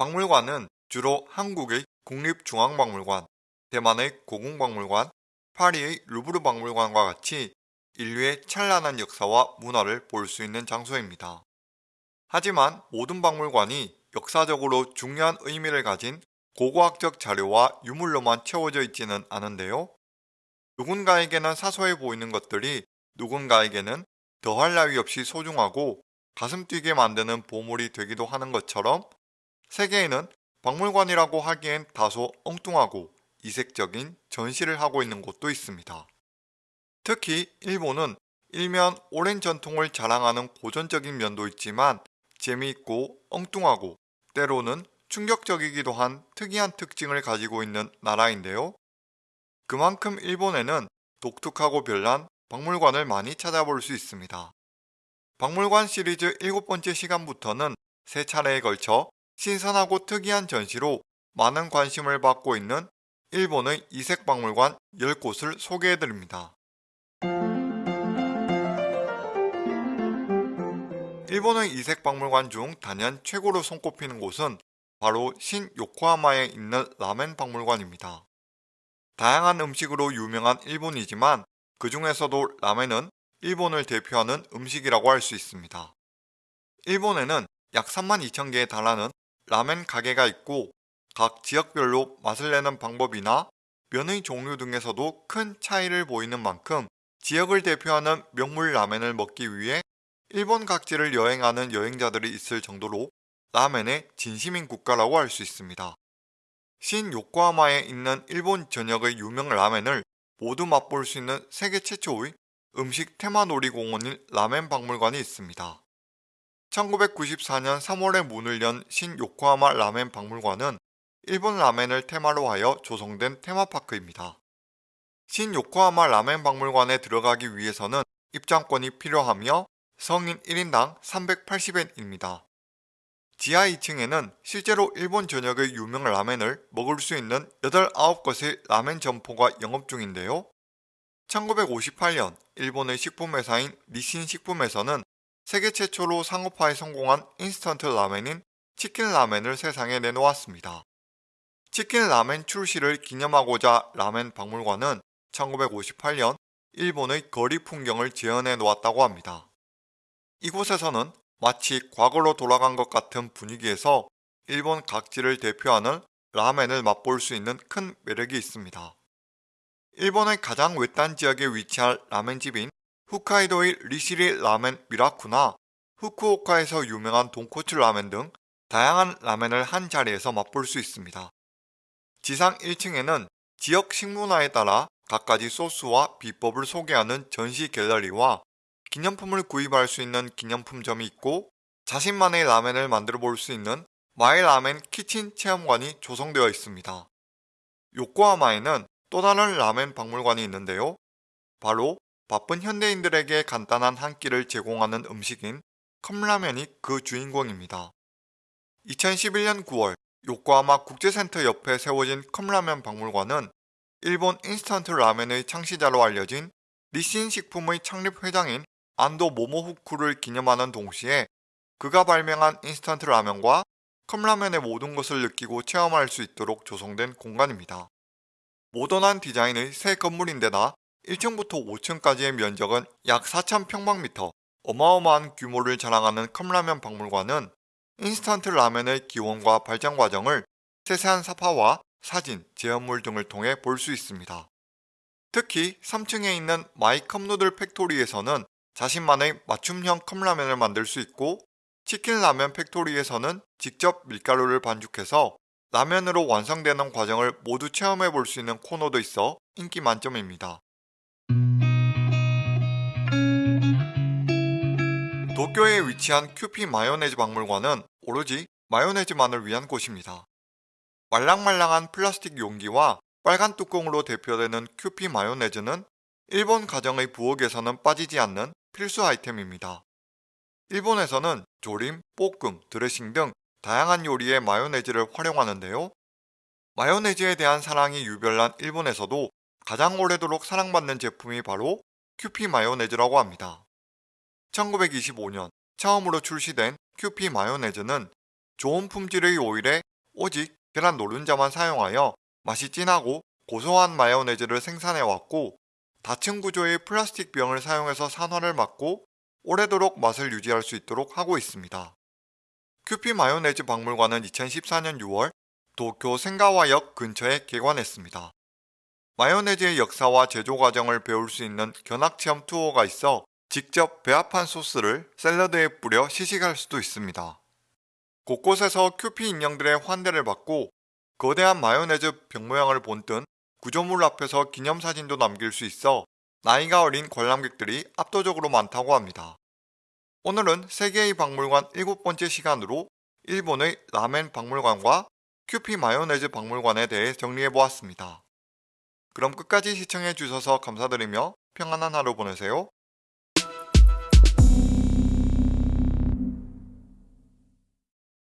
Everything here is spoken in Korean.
박물관은 주로 한국의 국립중앙박물관, 대만의 고궁박물관, 파리의 루브르 박물관과 같이 인류의 찬란한 역사와 문화를 볼 수 있는 장소입니다. 하지만 모든 박물관이 역사적으로 중요한 의미를 가진 고고학적 자료와 유물로만 채워져 있지는 않은데요. 누군가에게는 사소해 보이는 것들이 누군가에게는 더할 나위 없이 소중하고 가슴 뛰게 만드는 보물이 되기도 하는 것처럼 세계에는 박물관이라고 하기엔 다소 엉뚱하고 이색적인 전시를 하고 있는 곳도 있습니다. 특히 일본은 일면 오랜 전통을 자랑하는 고전적인 면도 있지만 재미있고 엉뚱하고 때로는 충격적이기도 한 특이한 특징을 가지고 있는 나라인데요. 그만큼 일본에는 독특하고 별난 박물관을 많이 찾아볼 수 있습니다. 박물관 시리즈 7번째 시간부터는 세 차례에 걸쳐 신선하고 특이한 전시로 많은 관심을 받고 있는 일본의 이색박물관 10곳을 소개해드립니다. 일본의 이색박물관 중 단연 최고로 손꼽히는 곳은 바로 신 요코하마에 있는 라멘 박물관입니다. 다양한 음식으로 유명한 일본이지만 그 중에서도 라멘은 일본을 대표하는 음식이라고 할 수 있습니다. 일본에는 약 3만 2천 개에 달하는 라멘 가게가 있고 각 지역별로 맛을 내는 방법이나 면의 종류 등에서도 큰 차이를 보이는 만큼 지역을 대표하는 명물 라멘을 먹기 위해 일본 각지를 여행하는 여행자들이 있을 정도로 라멘의 진심인 국가라고 할 수 있습니다. 신 요코하마에 있는 일본 전역의 유명 라멘을 모두 맛볼 수 있는 세계 최초의 음식 테마 놀이공원인 라멘 박물관이 있습니다. 1994년 3월에 문을 연 신 요코하마 라멘 박물관은 일본 라멘을 테마로 하여 조성된 테마파크입니다. 신 요코하마 라멘 박물관에 들어가기 위해서는 입장권이 필요하며 성인 1인당 380엔입니다. 지하 2층에는 실제로 일본 전역의 유명 라멘을 먹을 수 있는 8, 9곳의 라멘 점포가 영업 중인데요. 1958년 일본의 식품회사인 니신 식품에서는 세계 최초로 상업화에 성공한 인스턴트 라멘인 치킨 라멘을 세상에 내놓았습니다. 치킨 라멘 출시를 기념하고자 라멘 박물관은 1958년 일본의 거리 풍경을 재현해 놓았다고 합니다. 이곳에서는 마치 과거로 돌아간 것 같은 분위기에서 일본 각지를 대표하는 라멘을 맛볼 수 있는 큰 매력이 있습니다. 일본의 가장 외딴 지역에 위치한 라멘집인 홋카이도의 리시리 라멘 미라쿠나 후쿠오카에서 유명한 돈코츠 라멘 등 다양한 라멘을 한 자리에서 맛볼 수 있습니다. 지상 1층에는 지역 식문화에 따라 갖가지 소스와 비법을 소개하는 전시 갤러리와 기념품을 구입할 수 있는 기념품점이 있고 자신만의 라멘을 만들어 볼 수 있는 my 라멘 kitchen 체험관이 조성되어 있습니다. 요코하마에는 또 다른 라멘 박물관이 있는데요. 바로 바쁜 현대인들에게 간단한 한 끼를 제공하는 음식인 컵라면이 그 주인공입니다. 2011년 9월 요코하마 국제센터 옆에 세워진 컵라면 박물관은 일본 인스턴트 라멘의 창시자로 알려진 닛신 식품의 창립 회장인 안도 모모후쿠를 기념하는 동시에 그가 발명한 인스턴트 라면과 컵라면의 모든 것을 느끼고 체험할 수 있도록 조성된 공간입니다. 모던한 디자인의 새 건물인데다 1층부터 5층까지의 면적은 약 4,000평방미터 어마어마한 규모를 자랑하는 컵라면 박물관은 인스턴트 라면의 기원과 발전 과정을 세세한 삽화와 사진, 제어물 등을 통해 볼 수 있습니다. 특히 3층에 있는 마이 컵누들 팩토리에서는 자신만의 맞춤형 컵라면을 만들 수 있고 치킨 라면 팩토리에서는 직접 밀가루를 반죽해서 라면으로 완성되는 과정을 모두 체험해 볼 수 있는 코너도 있어 인기 만점입니다. 도쿄에 위치한 큐피 마요네즈 박물관은 오로지 마요네즈만을 위한 곳입니다. 말랑말랑한 플라스틱 용기와 빨간 뚜껑으로 대표되는 큐피 마요네즈는 일본 가정의 부엌에서는 빠지지 않는 필수 아이템입니다. 일본에서는 조림, 볶음, 드레싱 등 다양한 요리에 마요네즈를 활용하는데요. 마요네즈에 대한 사랑이 유별난 일본에서도 가장 오래도록 사랑받는 제품이 바로 큐피 마요네즈라고 합니다. 1925년 처음으로 출시된 큐피 마요네즈는 좋은 품질의 오일에 오직 계란 노른자만 사용하여 맛이 진하고 고소한 마요네즈를 생산해왔고 다층 구조의 플라스틱 병을 사용해서 산화를 막고 오래도록 맛을 유지할 수 있도록 하고 있습니다. 큐피 마요네즈 박물관은 2014년 6월 도쿄 생가와역 근처에 개관했습니다. 마요네즈의 역사와 제조 과정을 배울 수 있는 견학체험 투어가 있어 직접 배합한 소스를 샐러드에 뿌려 시식할 수도 있습니다. 곳곳에서 큐피 인형들의 환대를 받고 거대한 마요네즈 병 모양을 본뜬 구조물 앞에서 기념사진도 남길 수 있어 나이가 어린 관람객들이 압도적으로 많다고 합니다. 오늘은 세계의 박물관 7번째 시간으로 일본의 라멘 박물관과 큐피 마요네즈 박물관에 대해 정리해보았습니다. 그럼 끝까지 시청해 주셔서 감사드리며 평안한 하루 보내세요.